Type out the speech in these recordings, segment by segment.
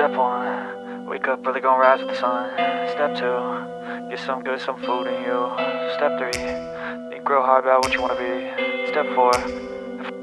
Step one, wake up early, gonna rise with the sun. Step two, get some good, some food in you. Step three, think real hard about what you wanna be. Step four,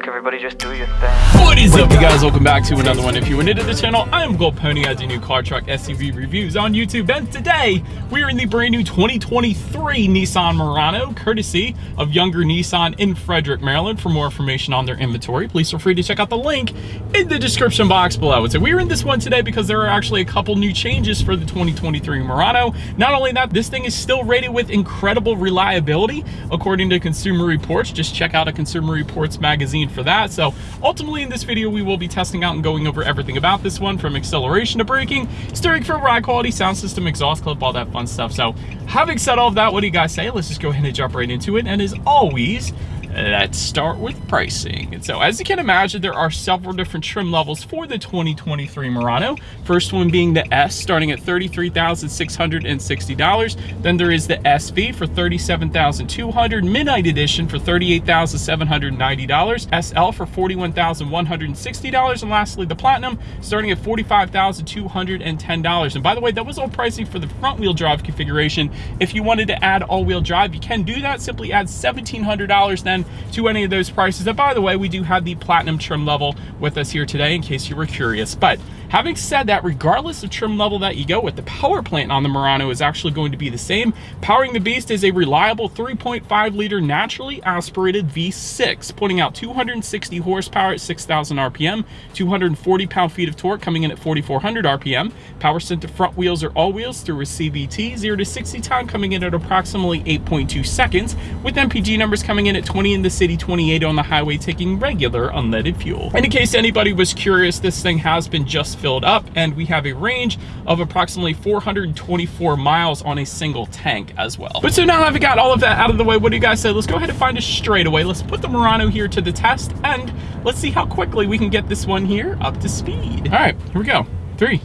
everybody just do your thing. What is up you guys? Welcome back to another one. If you are new to the channel, I am Gold Pony. I do new car, truck, SUV reviews on YouTube. And today, we are in the brand new 2023 Nissan Murano, courtesy of Younger Nissan in Frederick, Maryland. For more information on their inventory, please feel free to check out the link in the description box below. So we are in this one today because there are actually a couple new changes for the 2023 Murano. Not only that, this thing is still rated with incredible reliability, according to Consumer Reports. Just check out a Consumer Reports magazine for that. So ultimately in this video, we will be testing out and going over everything about this one from acceleration to braking, steering for ride quality, sound system, exhaust clip, all that fun stuff. So having said all of that, what do you guys say? Let's just go ahead and jump right into it. And as always, Let's start with pricing. And so as you can imagine, there are several different trim levels for the 2023 Murano. First one being the S starting at $33,660. Then there is the SV for $37,200, Midnight Edition for $38,790, SL for $41,160, and lastly the Platinum starting at $45,210. And by the way, that was all pricing for the front wheel drive configuration. If you wanted to add all wheel drive, you can do that. Simply add $1,700 then to any of those prices. And by the way, we do have the platinum trim level with us here today in case you were curious. But having said that, regardless of trim level that you go with, the power plant on the Murano is actually going to be the same. Powering the beast is a reliable 3.5 liter naturally aspirated V6, putting out 260 horsepower at 6,000 RPM, 240 pound-feet of torque coming in at 4,400 RPM. Power sent to front wheels or all wheels through a CVT, 0 to 60 time coming in at approximately 8.2 seconds, with MPG numbers coming in at 20 in the city, 28 on the highway, taking regular unleaded fuel. And in case anybody was curious, this thing has been just filled up and we have a range of approximately 424 miles on a single tank as well. But so now that we got all of that out of the way, what do you guys say? Let's go ahead and find a straightaway. Let's put the Murano here to the test and let's see how quickly we can get this one here up to speed. All right, here we go. Three,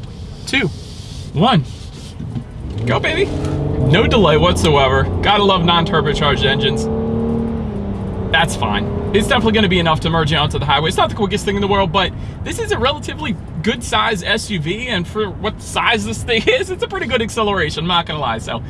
two, one. Go, baby. No delay whatsoever. Gotta love non-turbocharged engines that's fine. It's definitely going to be enough to merge onto the highway. It's not the quickest thing in the world, but this is a relatively good size SUV, and for what size this thing is, it's a pretty good acceleration, I'm not going to lie. So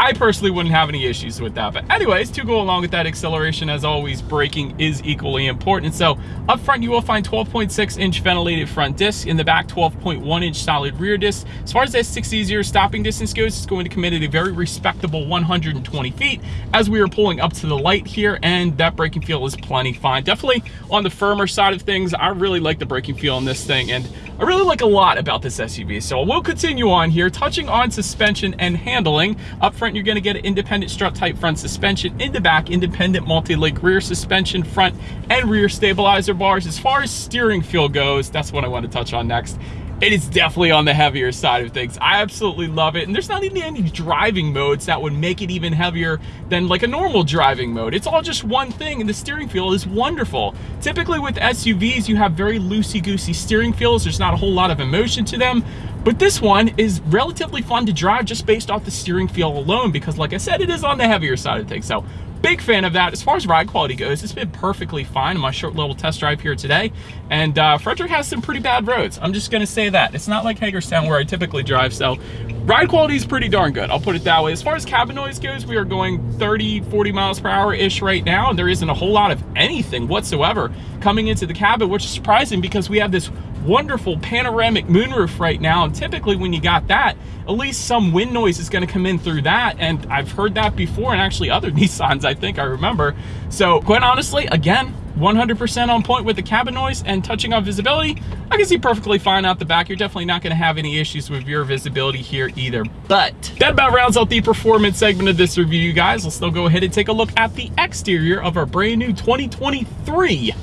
I personally wouldn't have any issues with that. But anyways, to go along with that acceleration, as always, braking is equally important. So up front, you will find 12.6 inch ventilated front disc. In the back, 12.1 inch solid rear disc. As far as that 60 0 stopping distance goes, it's going to commit at a very respectable 120 feet as we are pulling up to the light here. And that braking feel is plenty fine. Definitely on the firmer side of things, I really like the braking feel on this thing. And I really like a lot about this SUV. So we'll continue on here, touching on suspension and handling. Up front, you're gonna get an independent strut type front suspension. In the back, independent multi-link rear suspension, front and rear stabilizer bars. As far as steering feel goes, that's what I want to touch on next it is definitely on the heavier side of things. I absolutely love it. And there's not even any driving modes that would make it even heavier than like a normal driving mode. It's all just one thing and the steering feel is wonderful. Typically with SUVs, you have very loosey-goosey steering feels. There's not a whole lot of emotion to them. But this one is relatively fun to drive just based off the steering feel alone because like I said, it is on the heavier side of things. So big fan of that. As far as ride quality goes, it's been perfectly fine in my short little test drive here today. And uh, Frederick has some pretty bad roads. I'm just gonna say that. It's not like Hagerstown where I typically drive, so ride quality is pretty darn good. I'll put it that way. As far as cabin noise goes, we are going 30, 40 miles per hour-ish right now, and there isn't a whole lot of anything whatsoever coming into the cabin, which is surprising because we have this wonderful panoramic moonroof right now. And typically when you got that, at least some wind noise is gonna come in through that. And I've heard that before and actually other Nissans, I think I remember. So quite honestly, again, 100% on point with the cabin noise and touching on visibility, I can see perfectly fine out the back. You're definitely not gonna have any issues with your visibility here either. But that about rounds out the performance segment of this review, you guys. Let's still go ahead and take a look at the exterior of our brand new 2023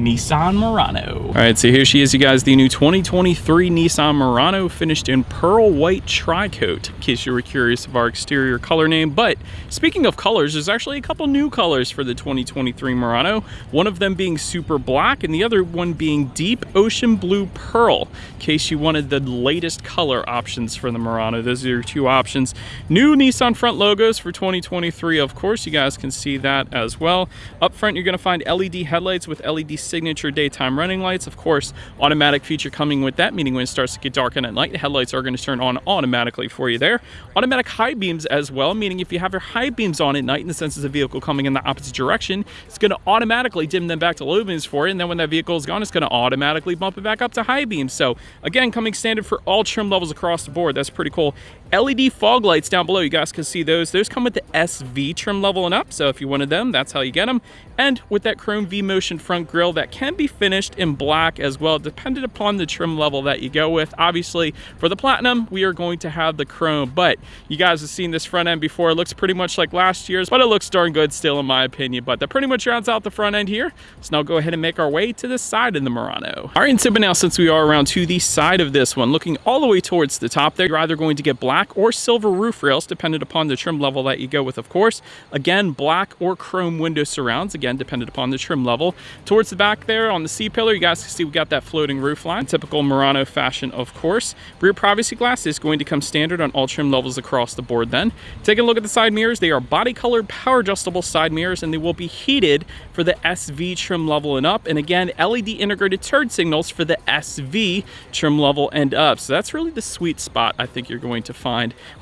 Nissan Murano. All right, so here she is, you guys, the new 2023 Nissan Murano finished in pearl white tri-coat, in case you were curious of our exterior color name. But speaking of colors, there's actually a couple new colors for the 2023 Murano, one of them being super black and the other one being deep ocean blue pearl, in case you wanted the latest color options for the Murano. Those are your two options. New Nissan front logos for 2023, of course, you guys can see that as well. Up front, you're gonna find LED headlights with LED signature daytime running lights. Of course, automatic feature coming with that, meaning when it starts to get dark and at night, the headlights are going to turn on automatically for you there. Automatic high beams as well, meaning if you have your high beams on at night and the sense of the vehicle coming in the opposite direction, it's going to automatically dim them back to low beams for you. And then when that vehicle is gone, it's going to automatically bump it back up to high beams. So again, coming standard for all trim levels across the board. That's pretty cool. LED fog lights down below, you guys can see those. Those come with the SV trim level and up, so if you wanted them, that's how you get them. And with that chrome V-Motion front grille that can be finished in black as well, depending upon the trim level that you go with. Obviously, for the Platinum, we are going to have the chrome, but you guys have seen this front end before. It looks pretty much like last year's, but it looks darn good still in my opinion. But that pretty much rounds out the front end here. So now go ahead and make our way to the side of the Murano. All right, and so now since we are around to the side of this one, looking all the way towards the top there, you're either going to get black black or silver roof rails, dependent upon the trim level that you go with, of course. Again, black or chrome window surrounds, again, dependent upon the trim level. Towards the back there on the C-pillar, you guys can see we got that floating roof line, typical Murano fashion, of course. Rear privacy glass is going to come standard on all trim levels across the board then. Taking a look at the side mirrors, they are body colored power adjustable side mirrors and they will be heated for the SV trim level and up. And again, LED integrated turn signals for the SV trim level and up. So that's really the sweet spot I think you're going to find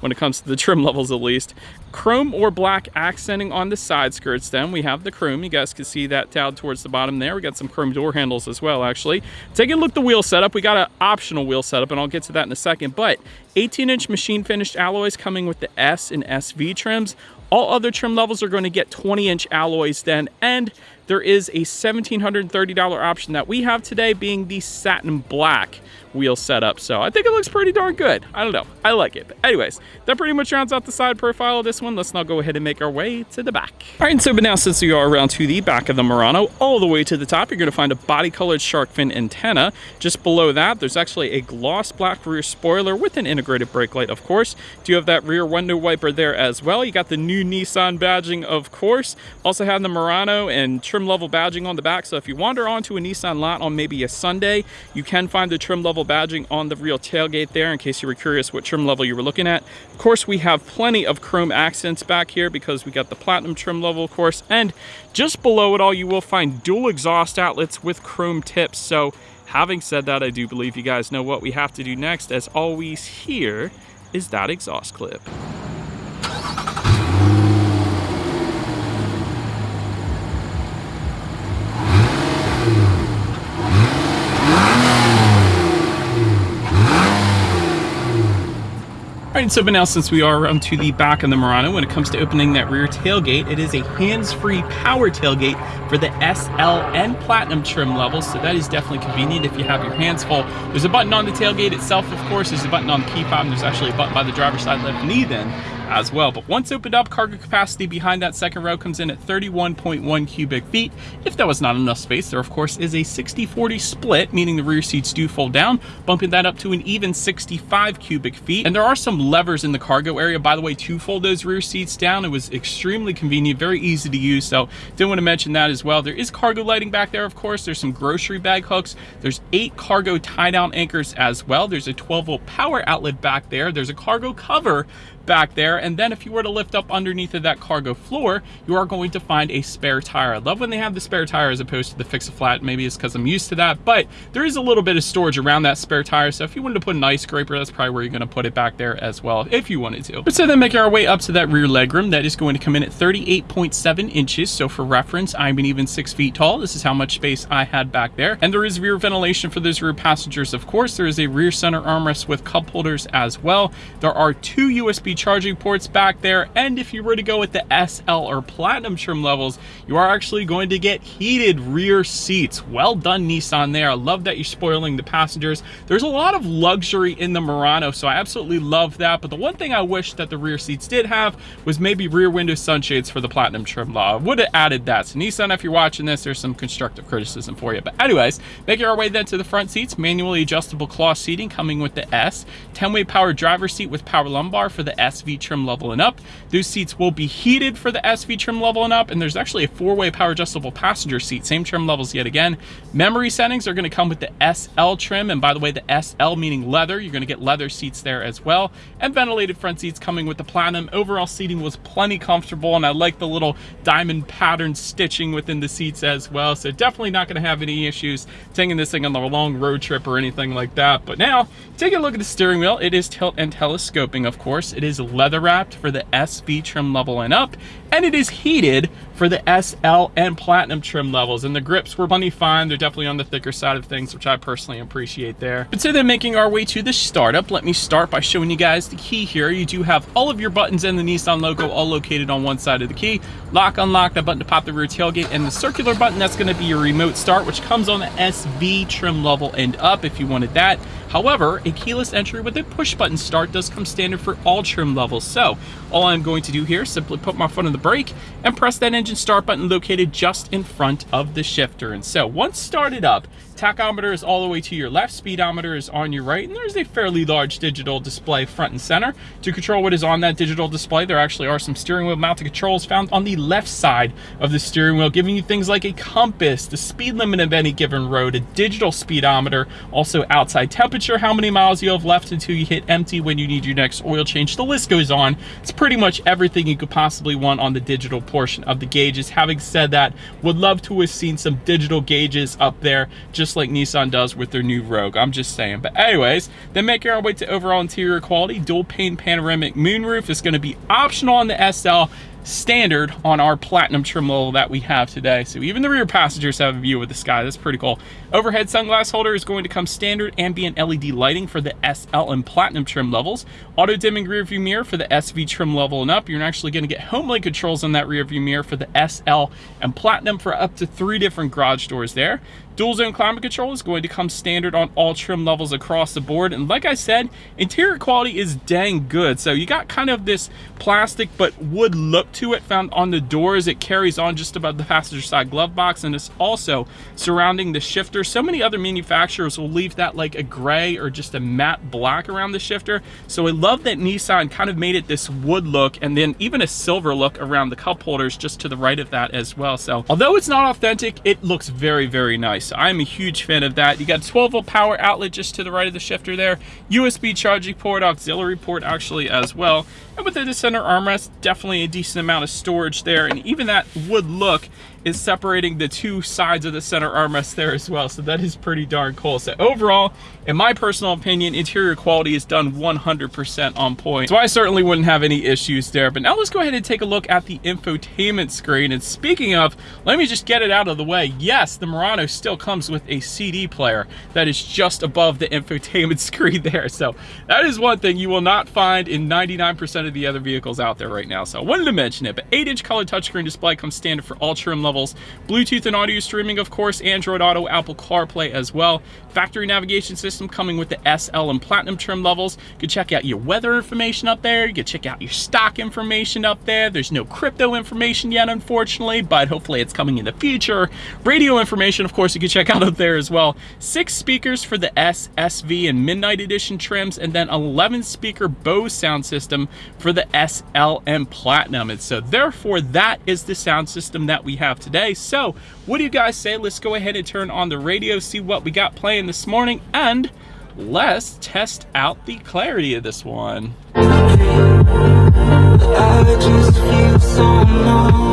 when it comes to the trim levels at least. Chrome or black accenting on the side skirts then. We have the chrome. You guys can see that down towards the bottom there. We got some chrome door handles as well, actually. Taking a look at the wheel setup, we got an optional wheel setup, and I'll get to that in a second. But 18-inch machine finished alloys coming with the S and SV trims. All other trim levels are going to get 20-inch alloys then, and there is a $1,730 option that we have today being the satin black wheel setup. So I think it looks pretty darn good. I don't know. I like it. But anyways, that pretty much rounds out the side profile of this one. Let's now go ahead and make our way to the back. All right, so but now since we are around to the back of the Murano, all the way to the top, you're going to find a body-colored shark fin antenna. Just below that, there's actually a gloss black rear spoiler with an integrated brake light, of course. Do you have that rear window wiper there as well? You got the new Nissan badging, of course. Also have the Murano and trim level badging on the back. So if you wander onto a Nissan lot on maybe a Sunday, you can find the trim level badging on the real tailgate there in case you were curious what trim level you were looking at. Of course, we have plenty of chrome accents back here because we got the platinum trim level, of course. And just below it all, you will find dual exhaust outlets with chrome tips. So having said that, I do believe you guys know what we have to do next. As always here is that exhaust clip. Alright, so now since we are around to the back of the Murano, when it comes to opening that rear tailgate, it is a hands-free power tailgate for the SL and Platinum trim levels, so that is definitely convenient if you have your hands full. There's a button on the tailgate itself, of course, there's a button on the key fob, and there's actually a button by the driver's side left knee then, as well. But once opened up, cargo capacity behind that second row comes in at 31.1 cubic feet. If that was not enough space, there of course is a 60-40 split, meaning the rear seats do fold down, bumping that up to an even 65 cubic feet. And there are some levers in the cargo area, by the way, to fold those rear seats down. It was extremely convenient, very easy to use, so didn't want to mention that as well. There is cargo lighting back there, of course. There's some grocery bag hooks. There's eight cargo tie-down anchors as well. There's a 12-volt power outlet back there. There's a cargo cover back there. And then if you were to lift up underneath of that cargo floor, you are going to find a spare tire. I love when they have the spare tire as opposed to the fix-a-flat. Maybe it's because I'm used to that, but there is a little bit of storage around that spare tire. So if you wanted to put an ice scraper, that's probably where you're going to put it back there as well, if you wanted to. But so then making our way up to that rear legroom, that is going to come in at 38.7 inches. So for reference, I'm an even six feet tall. This is how much space I had back there. And there is rear ventilation for those rear passengers, of course. There is a rear center armrest with cup holders as well. There are two USB charging ports back there. And if you were to go with the SL or Platinum trim levels, you are actually going to get heated rear seats. Well done, Nissan there. I love that you're spoiling the passengers. There's a lot of luxury in the Murano, so I absolutely love that. But the one thing I wish that the rear seats did have was maybe rear window sunshades for the Platinum trim level. I would have added that. So Nissan, if you're watching this, there's some constructive criticism for you. But anyways, making our way then to the front seats, manually adjustable cloth seating coming with the S, 10-way power driver seat with power lumbar for the SV trim level and up. Those seats will be heated for the SV trim level and up, and there's actually a four-way power adjustable passenger seat, same trim levels yet again. Memory settings are gonna come with the SL trim, and by the way, the SL meaning leather, you're gonna get leather seats there as well, and ventilated front seats coming with the Platinum. Overall seating was plenty comfortable, and I like the little diamond pattern stitching within the seats as well, so definitely not gonna have any issues taking this thing on a long road trip or anything like that. But now, take a look at the steering wheel. It is tilt and telescoping, of course. Leather wrapped for the SV trim level and up, and it is heated for the SL and Platinum trim levels. And the grips were plenty fine. They're definitely on the thicker side of things, which I personally appreciate there. But so then making our way to the startup, let me start by showing you guys the key here. You do have all of your buttons and the Nissan logo all located on one side of the key. Lock, unlock, that button to pop the rear tailgate, and the circular button, that's gonna be your remote start, which comes on the SV trim level and up if you wanted that. However, a keyless entry with a push button start does come standard for all trim levels. So all I'm going to do here is simply put my foot on the brake and press that engine start button located just in front of the shifter. And so once started up, tachometer is all the way to your left, speedometer is on your right, and there's a fairly large digital display front and center. To control what is on that digital display, there actually are some steering wheel mounted controls found on the left side of the steering wheel, giving you things like a compass, the speed limit of any given road, a digital speedometer, also outside temperature, how many miles you have left until you hit empty when you need your next oil change. The list goes on. It's pretty much everything you could possibly want on the digital portion of the gauges. Having said that, would love to have seen some digital gauges up there, just just like Nissan does with their new Rogue. I'm just saying. But anyways, then making our way to overall interior quality, dual pane panoramic moonroof is going to be optional on the SL standard on our platinum trim level that we have today. So even the rear passengers have a view of the sky. That's pretty cool. Overhead sunglass holder is going to come standard ambient LED lighting for the SL and platinum trim levels. Auto dimming rear view mirror for the SV trim level and up. You're actually going to get HomeLink controls on that rear view mirror for the SL and platinum for up to three different garage doors there. Dual zone climate control is going to come standard on all trim levels across the board. And like I said, interior quality is dang good. So you got kind of this plastic but wood look to it found on the doors. It carries on just above the passenger side glove box and it's also surrounding the shifter. So many other manufacturers will leave that like a gray or just a matte black around the shifter. So I love that Nissan kind of made it this wood look and then even a silver look around the cup holders just to the right of that as well. So although it's not authentic, it looks very, very nice. So I'm a huge fan of that. You got 12 volt power outlet just to the right of the shifter there. USB charging port, auxiliary port actually as well. And within the center armrest, definitely a decent amount of storage there. And even that wood look is separating the two sides of the center armrest there as well. So that is pretty darn cool. So overall, in my personal opinion, interior quality is done 100% on point. So I certainly wouldn't have any issues there. But now let's go ahead and take a look at the infotainment screen. And speaking of, let me just get it out of the way. Yes, the Murano still comes with a CD player that is just above the infotainment screen there. So that is one thing you will not find in 99% of the other vehicles out there right now. So I wanted to mention it, but 8-inch color touchscreen display comes standard for all trim levels levels. Bluetooth and audio streaming, of course, Android Auto, Apple CarPlay as well. Factory navigation system coming with the SL and Platinum trim levels. You can check out your weather information up there. You can check out your stock information up there. There's no crypto information yet, unfortunately, but hopefully it's coming in the future. Radio information, of course, you can check out up there as well. Six speakers for the S, SV, and Midnight Edition trims, and then 11 speaker Bose sound system for the SL and Platinum. And so therefore, that is the sound system that we have today. So what do you guys say? Let's go ahead and turn on the radio, see what we got playing this morning, and let's test out the clarity of this one.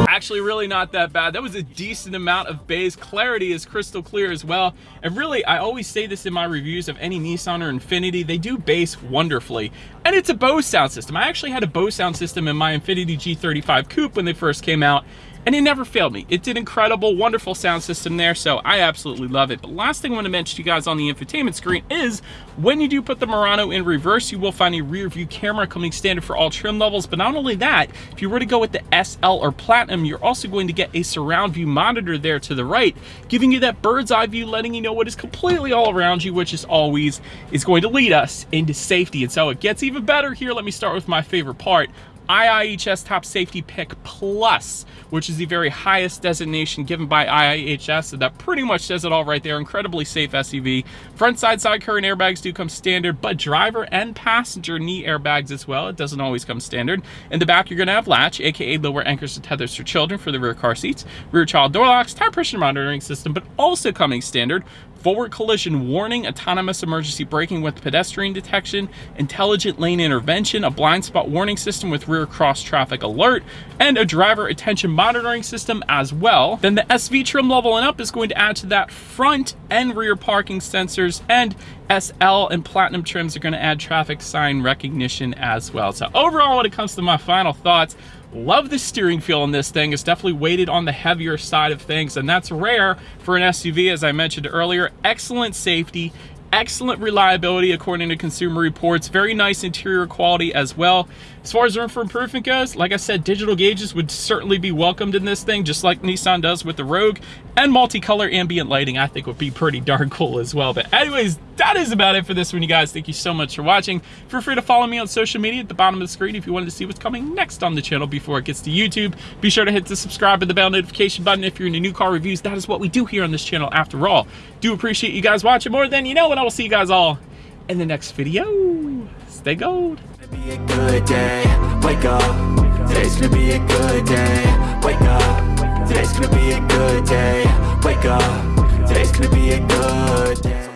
Actually, really not that bad. That was a decent amount of bass. Clarity is crystal clear as well. And really, I always say this in my reviews of any Nissan or Infiniti, they do bass wonderfully. And it's a Bose sound system. I actually had a Bose sound system in my Infiniti G35 Coupe when they first came out, and it never failed me. It did incredible, wonderful sound system there, so I absolutely love it. But last thing I want to mention to you guys on the infotainment screen is when you do put the Murano in reverse, you will find a rear view camera coming standard for all trim levels. But not only that, if you were to go with the SL or Platinum, you're also going to get a surround view monitor there to the right, giving you that bird's eye view, letting you know what is completely all around you, which is always is going to lead us into safety. And so it gets even better here. Let me start with my favorite part IIHS Top Safety Pick Plus, which is the very highest designation given by IIHS. So that pretty much says it all right there. Incredibly safe SUV. Front side side curtain airbags do come standard, but driver and passenger knee airbags as well. It doesn't always come standard. In the back, you're going to have latch, aka lower anchors and tethers for children for the rear car seats, rear child door locks, tire pressure monitoring system, but also coming standard forward collision warning, autonomous emergency braking with pedestrian detection, intelligent lane intervention, a blind spot warning system with rear cross traffic alert, and a driver attention monitoring system as well. Then the SV trim level and up is going to add to that front and rear parking sensors and SL and Platinum trims are going to add traffic sign recognition as well. So overall, when it comes to my final thoughts, Love the steering feel on this thing. It's definitely weighted on the heavier side of things, and that's rare for an SUV, as I mentioned earlier. Excellent safety, excellent reliability according to consumer reports very nice interior quality as well as far as room for improvement goes like i said digital gauges would certainly be welcomed in this thing just like nissan does with the rogue and multicolor ambient lighting i think would be pretty darn cool as well but anyways that is about it for this one you guys thank you so much for watching feel free to follow me on social media at the bottom of the screen if you wanted to see what's coming next on the channel before it gets to youtube be sure to hit the subscribe and the bell notification button if you're into new car reviews that is what we do here on this channel after all do appreciate you guys watching more than you know and I will see you guys all in the next video. Stay gold. Be a good day. Wake up. Today's gonna be a good day. Wake up. Today's gonna be a good day. Wake up. Today's gonna be a good day.